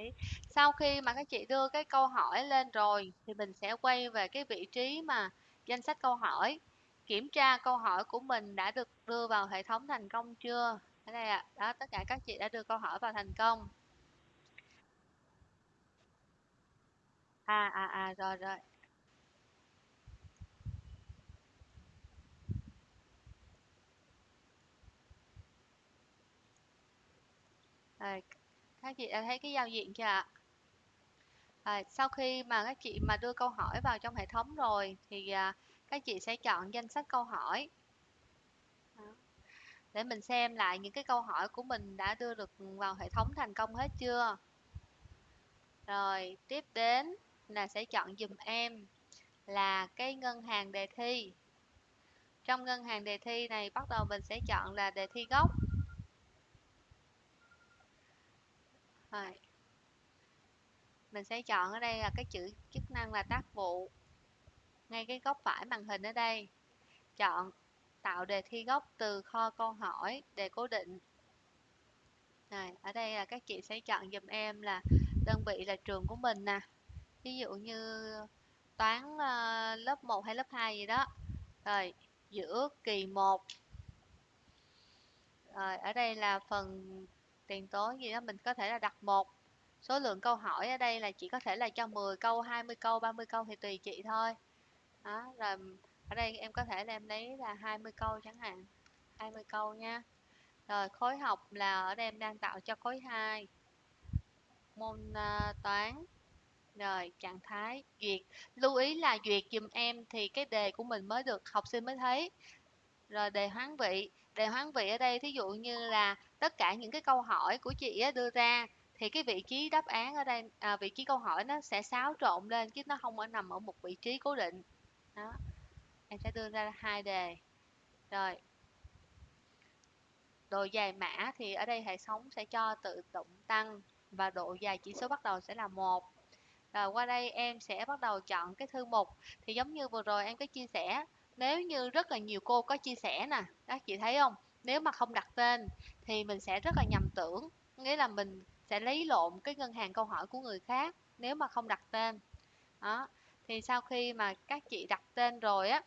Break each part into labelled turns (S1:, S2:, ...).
S1: tí sau khi mà các chị đưa cái câu hỏi lên rồi thì mình sẽ quay về cái vị trí mà danh sách câu hỏi. Kiểm tra câu hỏi của mình đã được đưa vào hệ thống thành công chưa? Ở đây ạ. À. đó, tất cả các chị đã đưa câu hỏi vào thành công. À à à rồi rồi. Rồi các chị đã thấy cái giao diện chưa ạ? À, sau khi mà các chị mà đưa câu hỏi vào trong hệ thống rồi thì à, các chị sẽ chọn danh sách câu hỏi. Để mình xem lại những cái câu hỏi của mình đã đưa được vào hệ thống thành công hết chưa? Rồi tiếp đến là sẽ chọn dùm em là cái ngân hàng đề thi. Trong ngân hàng đề thi này bắt đầu mình sẽ chọn là đề thi gốc. Rồi. Mình sẽ chọn ở đây là cái chữ chức năng là tác vụ. Ngay cái góc phải màn hình ở đây. Chọn tạo đề thi gốc từ kho câu hỏi đề cố định. Này ở đây là các chị sẽ chọn dùm em là đơn vị là trường của mình nè. Ví dụ như toán uh, lớp 1 hay lớp 2 gì đó. Rồi giữa kỳ 1 rồi ở đây là phần tiền tố gì đó mình có thể là đặt một số lượng câu hỏi ở đây là chỉ có thể là cho 10 câu 20 câu 30 câu thì tùy chị thôi. Đó rồi ở đây em có thể là em lấy là 20 câu chẳng hạn 20 câu nha. Rồi khối học là ở đây em đang tạo cho khối 2 môn uh, toán rồi trạng thái duyệt. Lưu ý là duyệt dùm em thì cái đề của mình mới được học sinh mới thấy. Rồi đề hoán vị đề hoán vị ở đây thí dụ như là tất cả những cái câu hỏi của chị đưa ra thì cái vị trí đáp án ở đây à, vị trí câu hỏi nó sẽ xáo trộn lên chứ nó không ở nằm ở một vị trí cố định. Đó em sẽ đưa ra hai đề. Rồi. Độ dài mã thì ở đây hệ thống sẽ cho tự động tăng và độ dài chỉ số bắt đầu sẽ là một. Rồi qua đây em sẽ bắt đầu chọn cái thư mục. Thì giống như vừa rồi em có chia sẻ nếu như rất là nhiều cô có chia sẻ nè các chị thấy không? Nếu mà không đặt tên thì mình sẽ rất là nhầm tưởng. Nghĩa là mình sẽ lấy lộn cái ngân hàng câu hỏi của người khác nếu mà không đặt tên. Đó, thì sau khi mà các chị đặt tên rồi á,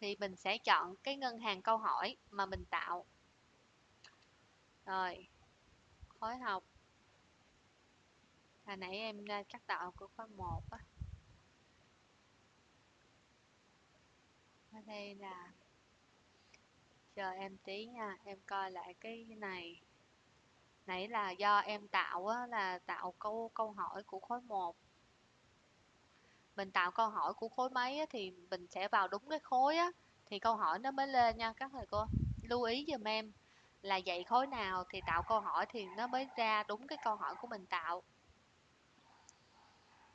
S1: thì mình sẽ chọn cái ngân hàng câu hỏi mà mình tạo. Rồi, khối học. Hồi nãy em cắt tạo của khối 1 á. Ở đây là chờ em tí nha em coi lại cái này. Nãy là do em tạo á, là tạo câu câu hỏi của khối 1 mình tạo câu hỏi của khối mấy á, thì mình sẽ vào đúng cái khối á thì câu hỏi nó mới lên nha các thầy cô. Lưu ý giùm em là dạy khối nào thì tạo câu hỏi thì nó mới ra đúng cái câu hỏi của mình tạo.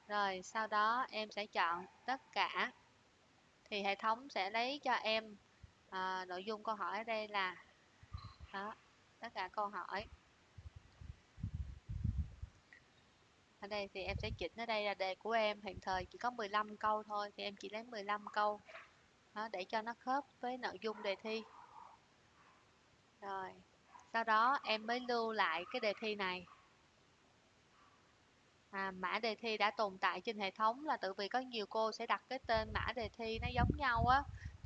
S1: Rồi sau đó em sẽ chọn tất cả thì hệ thống sẽ lấy cho em à, nội dung câu hỏi ở đây là đó, tất cả câu hỏi. Ở đây thì em sẽ chỉnh ở đây là đề của em hiện thời chỉ có 15 câu thôi thì em chỉ lấy 15 câu đó, để cho nó khớp với nội dung đề thi. Rồi sau đó em mới lưu lại cái đề thi này. À, mã đề thi đã tồn tại trên hệ thống là tự vì có nhiều cô sẽ đặt cái tên mã đề thi nó giống nhau á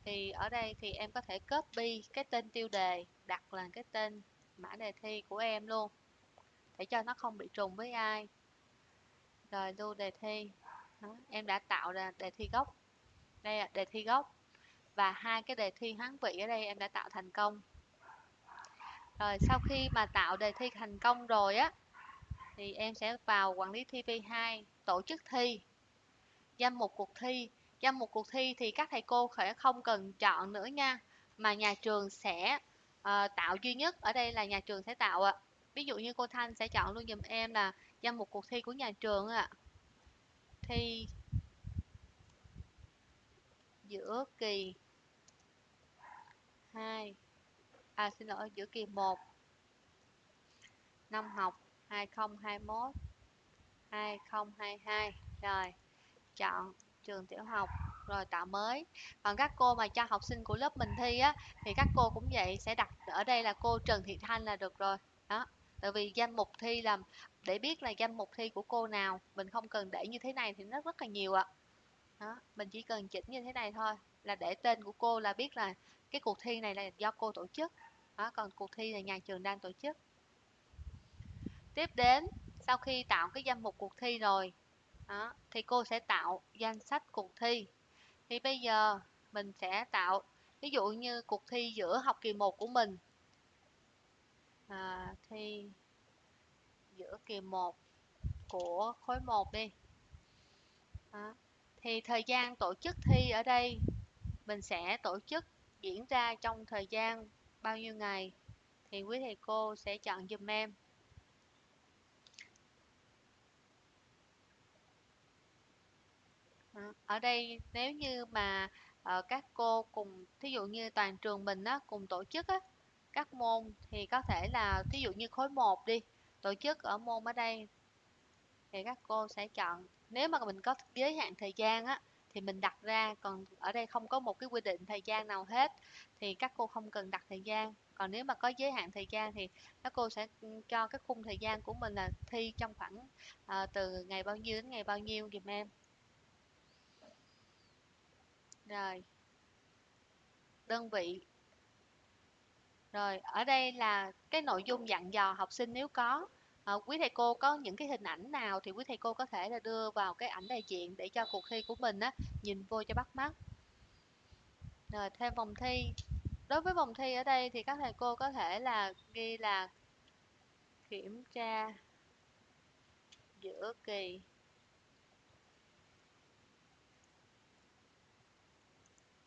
S1: thì ở đây thì em có thể copy cái tên tiêu đề đặt là cái tên mã đề thi của em luôn để cho nó không bị trùng với ai. Rồi lưu đề thi. Đó, em đã tạo ra đề thi gốc. Đây là đề thi gốc. Và hai cái đề thi hoán vị ở đây em đã tạo thành công. Rồi sau khi mà tạo đề thi thành công rồi á thì em sẽ vào quản lý thi V2 tổ chức thi. Danh mục cuộc thi danh mục cuộc thi thì các thầy cô sẽ không cần chọn nữa nha mà nhà trường sẽ uh, tạo duy nhất. Ở đây là nhà trường sẽ tạo ạ. Ví dụ như cô Thanh sẽ chọn luôn dùm em là danh mục cuộc thi của nhà trường ạ. Thi giữa kỳ 2 à xin lỗi giữa kỳ 1 năm học 2021 2022 rồi chọn trường tiểu học rồi tạo mới. Còn các cô mà cho học sinh của lớp mình thi á thì các cô cũng vậy sẽ đặt ở đây là cô Trần Thị Thanh là được rồi. Đó tại vì danh mục thi là để biết là danh mục thi của cô nào mình không cần để như thế này thì nó rất là nhiều ạ. Đó, mình chỉ cần chỉnh như thế này thôi là để tên của cô là biết là cái cuộc thi này là do cô tổ chức. Đó, còn cuộc thi là nhà trường đang tổ chức. Tiếp đến sau khi tạo cái danh mục cuộc thi rồi đó, thì cô sẽ tạo danh sách cuộc thi. Thì bây giờ mình sẽ tạo ví dụ như cuộc thi giữa học kỳ 1 của mình. À, thi giữa kỳ 1 của khối 1 đi. Đó. thì thời gian tổ chức thi ở đây mình sẽ tổ chức diễn ra trong thời gian bao nhiêu ngày? Thì quý thầy cô sẽ chọn giùm em. Ở đây nếu như mà uh, các cô cùng thí dụ như toàn trường mình á cùng tổ chức á các môn thì có thể là thí dụ như khối 1 đi tổ chức ở môn ở đây thì các cô sẽ chọn. Nếu mà mình có giới hạn thời gian á thì mình đặt ra còn ở đây không có một cái quy định thời gian nào hết thì các cô không cần đặt thời gian. Còn nếu mà có giới hạn thời gian thì các cô sẽ ừ, cho cái khung thời gian của mình là thi trong khoảng uh, từ ngày bao nhiêu đến ngày bao nhiêu dùm em rồi. Đơn vị. Rồi ở đây là cái nội dung dặn dò học sinh nếu có. À, quý thầy cô có những cái hình ảnh nào thì quý thầy cô có thể là đưa vào cái ảnh đại diện để cho cuộc thi của mình á nhìn vô cho bắt mắt. Rồi thêm vòng thi. Đối với vòng thi ở đây thì các thầy cô có thể là ghi là kiểm tra giữa kỳ.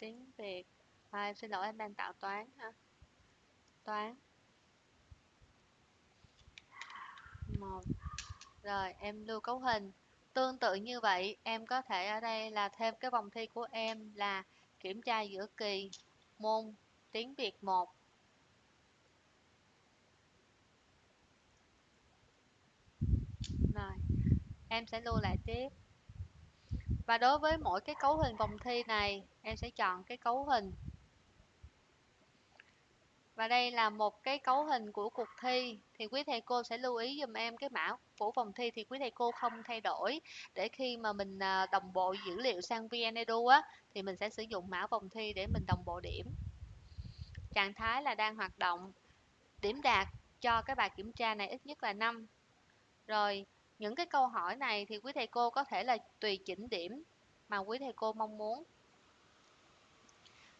S1: Tiếng Việt à, em xin lỗi em đang tạo toán ha. Toán. Một. Rồi em lưu cấu hình. Tương tự như vậy em có thể ở đây là thêm cái vòng thi của em là kiểm tra giữa kỳ môn tiếng Việt 1 rồi em sẽ lưu lại tiếp và đối với mỗi cái cấu hình vòng thi này, em sẽ chọn cái cấu hình. Và đây là một cái cấu hình của cuộc thi, thì quý thầy cô sẽ lưu ý dùm em cái mã của vòng thi thì quý thầy cô không thay đổi. Để khi mà mình à, đồng bộ dữ liệu sang VnEdu á, thì mình sẽ sử dụng mã vòng thi để mình đồng bộ điểm. Trạng thái là đang hoạt động. Điểm đạt cho cái bài kiểm tra này ít nhất là 5 rồi những cái câu hỏi này thì quý thầy cô có thể là tùy chỉnh điểm mà quý thầy cô mong muốn.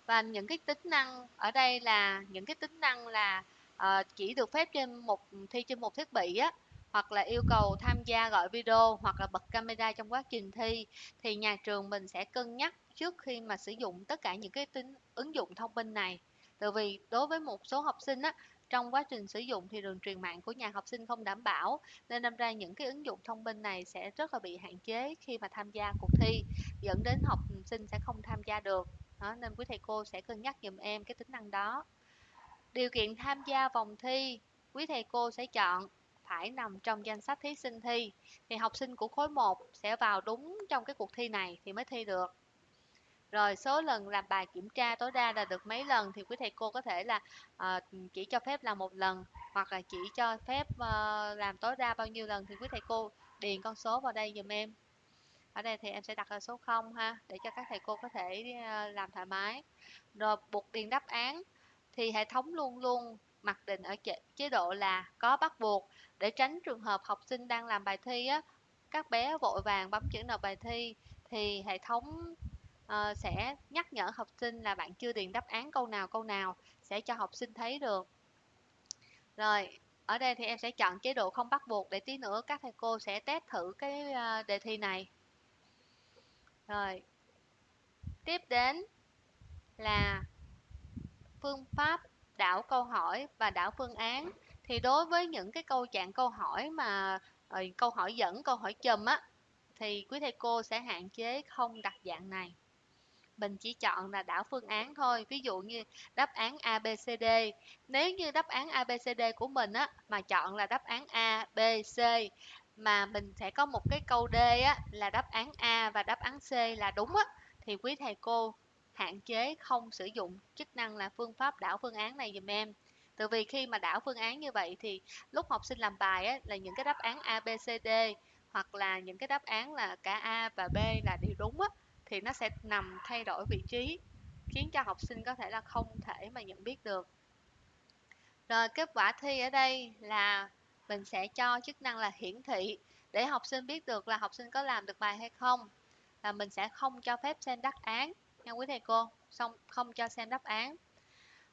S1: Và những cái tính năng ở đây là những cái tính năng là uh, chỉ được phép trên một thi trên một thiết bị á hoặc là yêu cầu tham gia gọi video hoặc là bật camera trong quá trình thi thì nhà trường mình sẽ cân nhắc trước khi mà sử dụng tất cả những cái tính ứng dụng thông minh này. Tại vì đối với một số học sinh á trong quá trình sử dụng thì đường truyền mạng của nhà học sinh không đảm bảo nên đâm ra những cái ứng dụng thông minh này sẽ rất là bị hạn chế khi mà tham gia cuộc thi dẫn đến học sinh sẽ không tham gia được. Đó, nên quý thầy cô sẽ cân nhắc giùm em cái tính năng đó. Điều kiện tham gia vòng thi quý thầy cô sẽ chọn phải nằm trong danh sách thí sinh thi thì học sinh của khối 1 sẽ vào đúng trong cái cuộc thi này thì mới thi được rồi số lần làm bài kiểm tra tối đa là được mấy lần thì quý thầy cô có thể là uh, chỉ cho phép làm một lần hoặc là chỉ cho phép uh, làm tối đa bao nhiêu lần thì quý thầy cô điền con số vào đây dùm em. Ở đây thì em sẽ đặt là số 0 ha để cho các thầy cô có thể ờ, làm thoải mái. Rồi buộc điền đáp án thì hệ thống luôn luôn mặc định ở chế độ là có bắt buộc để tránh trường hợp học sinh đang làm bài thi á các bé vội vàng bấm chữ nộp bài thi thì hệ thống Ờ, sẽ nhắc nhở học sinh là bạn chưa điền đáp án câu nào câu nào sẽ cho học sinh thấy được. Rồi, ở đây thì em sẽ chọn chế độ không bắt buộc, để tí nữa các thầy cô sẽ test thử cái ờ, đề thi này. Rồi, tiếp đến là phương pháp đảo câu hỏi và đảo phương án. Thì đối với những cái câu trạng câu hỏi mà ờ, câu hỏi dẫn, câu hỏi chùm á, thì quý thầy cô sẽ hạn chế không đặt dạng này mình chỉ chọn là đảo phương án thôi. Ví dụ như đáp án A B C D. Nếu như đáp án A B C D của mình á mà chọn là đáp án A B C mà mình sẽ có một cái câu D á là đáp án A và đáp án C là đúng á thì quý thầy cô hạn chế không sử dụng chức năng là phương pháp đảo phương án này dùm em. Từ vì khi mà đảo phương án như vậy thì lúc học sinh làm bài á, là những cái đáp án A, B, C, D hoặc là những cái đáp án là cả A và B là đều đúng á, thì nó sẽ nằm thay đổi vị trí khiến cho học sinh có thể là không thể mà nhận biết được. Rồi kết quả thi ở đây là mình sẽ cho chức năng là hiển thị để học sinh biết được là học sinh có làm được bài hay không. Là mình sẽ không cho phép xem đáp án nha quý thầy cô, xong không cho xem đáp án.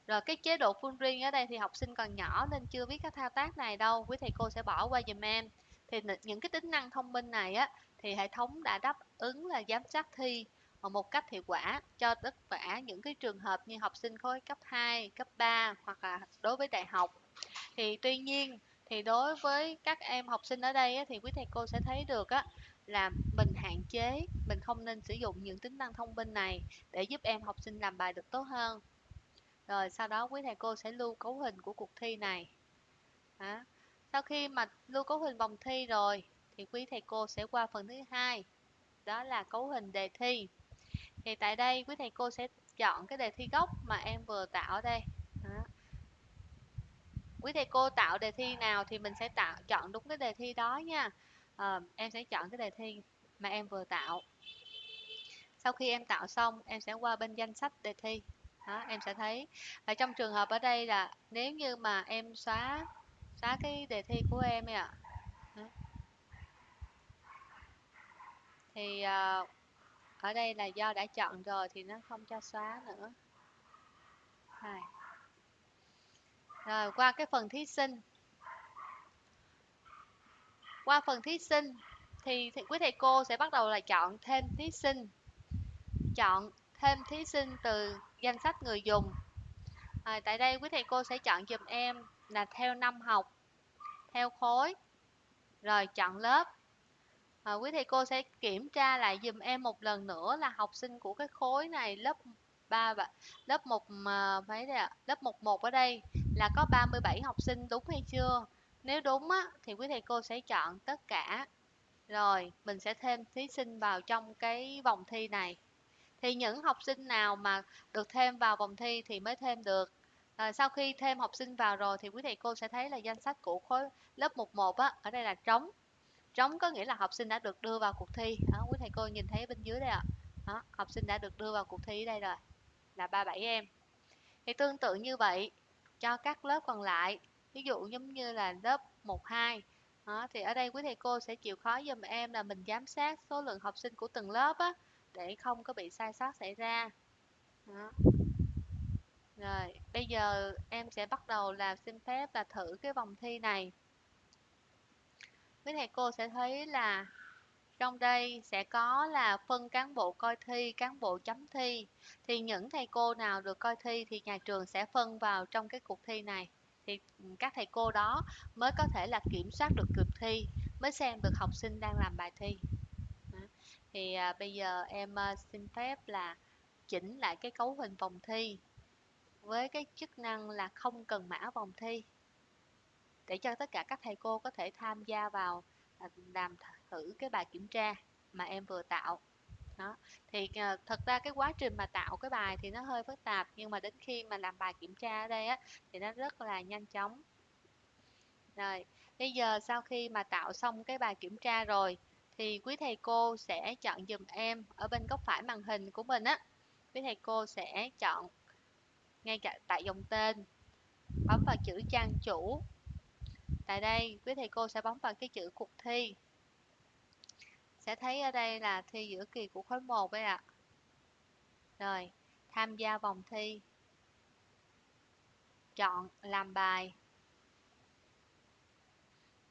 S1: Rồi cái chế độ full riêng ở đây thì học sinh còn nhỏ nên chưa biết các thao tác này đâu, quý thầy cô sẽ bỏ qua dùm em. Thì những cái tính năng thông minh này á thì hệ thống đã đáp ứng là giám sát thi một cách hiệu quả cho tất cả những cái trường hợp như học sinh khối cấp 2, cấp 3 hoặc là đối với đại học. Thì tuy nhiên thì đối với các em học sinh ở đây thì quý thầy cô sẽ thấy được á là mình hạn chế, mình không nên sử dụng những tính năng thông minh này để giúp em học sinh làm bài được tốt hơn. Rồi sau đó quý thầy cô sẽ lưu cấu hình của cuộc thi này. Đó. Sau khi mà lưu cấu hình vòng thi rồi thì quý thầy cô sẽ qua phần thứ hai đó là cấu hình đề thi. Thì tại đây quý thầy cô sẽ chọn cái đề thi gốc mà em vừa tạo ở đây. Đó. quý thầy cô tạo đề thi nào thì mình sẽ tạo chọn đúng cái đề thi đó nha. À, em sẽ chọn cái đề thi mà em vừa tạo. Sau khi em tạo xong em sẽ qua bên danh sách đề thi. Đó, em sẽ thấy. Ở trong trường hợp ở đây là nếu như mà em xóa xóa cái đề thi của em ạ thì uh, ở đây là do đã chọn rồi thì nó không cho xóa nữa. Rồi, rồi qua cái phần thí sinh. Qua phần thí sinh thì, thì quý thầy cô sẽ bắt đầu là chọn thêm thí sinh. Chọn thêm thí sinh từ danh sách người dùng. À, tại đây quý thầy cô sẽ chọn dùm em là theo năm học theo khối rồi chọn lớp à, quý thầy cô sẽ kiểm tra lại dùm em một lần nữa là học sinh của cái khối này lớp 3 và lớp 1 mà ờ, mấy đây ạ? Lớp 11 ở đây là có 37 học sinh đúng hay chưa? Nếu đúng á thì quý thầy cô sẽ chọn tất cả. Rồi, mình sẽ thêm thí sinh vào trong cái vòng thi này. Thì những học sinh nào mà được thêm vào vòng thi thì mới thêm được. À, sau khi thêm học sinh vào rồi thì quý thầy cô sẽ thấy là danh sách của khối lớp 11 á, ở đây là trống trống có nghĩa là học sinh đã được đưa vào cuộc thi. Đó, quý thầy cô nhìn thấy bên dưới đây ạ. Đó, học sinh đã được đưa vào cuộc thi đây rồi là 37 em. Thì tương tự như vậy cho các lớp còn lại ví dụ giống như là lớp 12 đó, thì ở đây quý thầy cô sẽ chịu khó giùm em là mình giám sát số lượng học sinh của từng lớp á, để không có bị sai sót xảy ra. Đó. rồi bây giờ em sẽ bắt đầu là xin phép là thử cái vòng thi này quý thầy cô sẽ thấy là trong đây sẽ có là phân cán bộ coi thi, cán bộ chấm thi. Thì những thầy cô nào được coi thi thì nhà trường sẽ phân vào trong cái cuộc thi này. Thì ừ, các thầy cô đó mới có thể là kiểm soát được cuộc thi, mới xem được học sinh đang làm bài thi. Thì à, bây giờ em à, xin phép là chỉnh lại cái cấu hình vòng thi với cái chức năng là không cần mã vòng thi để cho tất cả các thầy cô có thể tham gia vào à, làm thử cái bài kiểm tra mà em vừa tạo. Đó, thì ờ, thật ra cái quá trình mà tạo cái bài thì nó hơi phức tạp, nhưng mà đến khi mà làm bài kiểm tra ở đây á, thì nó rất là nhanh chóng. Rồi, bây giờ sau khi mà tạo xong cái bài kiểm tra rồi, thì quý thầy cô sẽ chọn dùm em ở bên góc phải màn hình của mình á. Quý thầy cô sẽ chọn ngay cả, tại dòng tên, bấm vào chữ trang chủ. Tại đây, quý thầy cô sẽ bấm vào cái chữ cuộc thi. Sẽ thấy ở đây là thi giữa kỳ của khối 1 đấy ạ. Rồi, tham gia vòng thi. Chọn làm bài.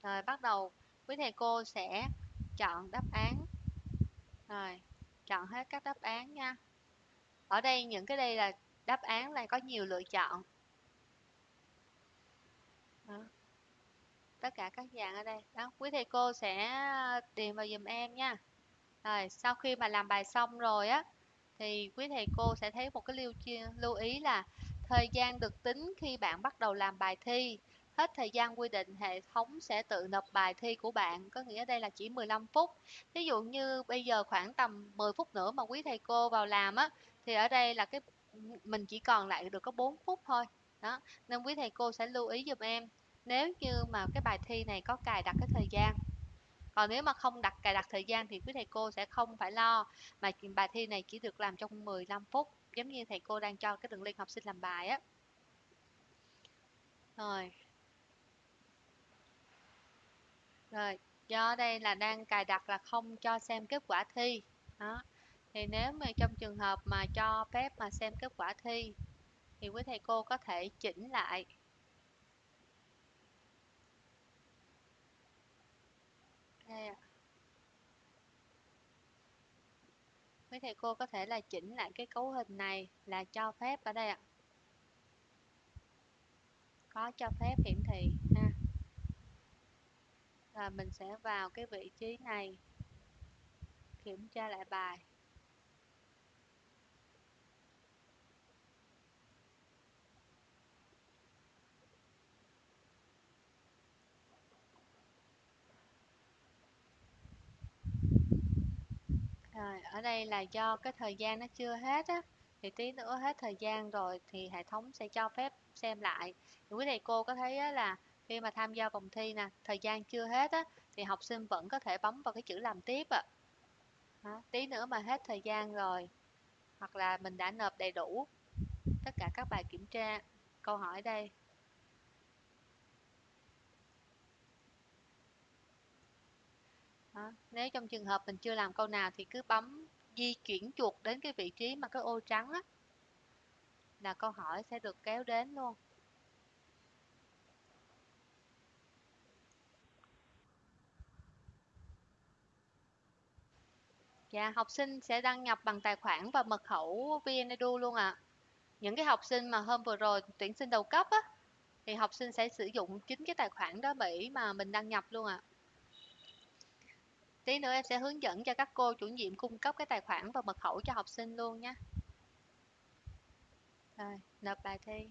S1: Rồi, bắt đầu quý thầy cô sẽ chọn đáp án. Rồi, chọn hết các đáp án nha. Ở đây những cái đây là đáp án là có nhiều lựa chọn. Đó tất cả các dạng ở đây. Đó, quý thầy cô sẽ à, điền vào dùm em nha. Rồi, sau khi mà làm bài xong rồi á, thì quý thầy cô sẽ thấy một cái lưu lưu ý là thời gian được tính khi bạn bắt đầu làm bài thi. Hết thời gian quy định, hệ thống sẽ tự nộp bài thi của bạn, có nghĩa đây là chỉ 15 phút. Ví dụ như bây giờ khoảng tầm 10 phút nữa mà quý thầy cô vào làm á, thì ở đây là cái, mình chỉ còn lại được có 4 phút thôi. Đó, nên quý thầy cô sẽ lưu ý giùm em nếu như mà cái bài thi này có cài đặt cái thời gian, còn nếu mà không đặt cài đặt thời gian thì quý thầy cô sẽ không phải lo mà bài thi này chỉ được làm trong 15 phút, giống như thầy cô đang cho cái đường link học sinh làm bài á. Rồi. Rồi, do đây là đang cài đặt là không cho xem kết quả thi. Đó, thì nếu mà trong trường hợp mà cho phép mà xem kết quả thi, thì quý thầy cô có thể chỉnh lại đây quý thầy cô có thể là chỉnh lại cái cấu hình này là cho phép ở đây ạ. Có cho phép hiển thị, ha. Và mình sẽ vào cái vị trí này, kiểm tra lại bài. Rồi, ở đây là do cái thời gian nó chưa hết á thì tí nữa hết thời gian rồi thì hệ thống sẽ cho phép xem lại thì quý thầy cô có thấy á, là khi mà tham gia vòng thi nè thời gian chưa hết á thì học sinh vẫn có thể bấm vào cái chữ làm tiếp ạ à. tí nữa mà hết thời gian rồi hoặc là mình đã nộp đầy đủ tất cả các bài kiểm tra câu hỏi đây Đó. Nếu trong trường hợp mình chưa làm câu nào thì cứ bấm di chuyển chuột đến cái vị trí mà cái ô trắng á là câu hỏi sẽ được kéo đến luôn. Dạ, học sinh sẽ đăng nhập bằng tài khoản và mật khẩu VnEdu luôn ạ. À. Những cái học sinh mà hôm vừa rồi tuyển sinh đầu cấp á thì học sinh sẽ sử dụng chính cái tài khoản đó để mà mình đăng nhập luôn ạ. À. Tí nữa em sẽ hướng dẫn cho các cô chủ nhiệm cung cấp cái tài khoản và mật khẩu cho học sinh luôn nhé. Rồi, nộp bài thi.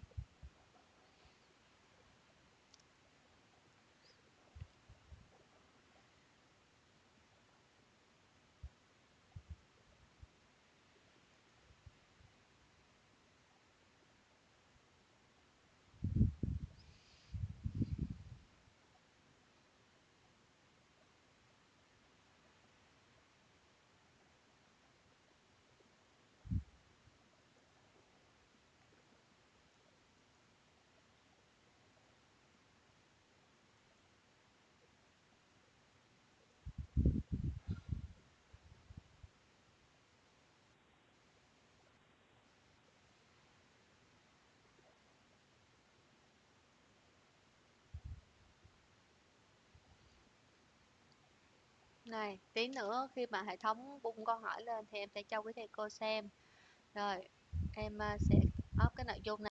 S1: Này, tí nữa khi mà hệ thống bung câu hỏi lên thì em sẽ cho quý thầy cô xem. Rồi, em à, sẽ up cái nội dung này.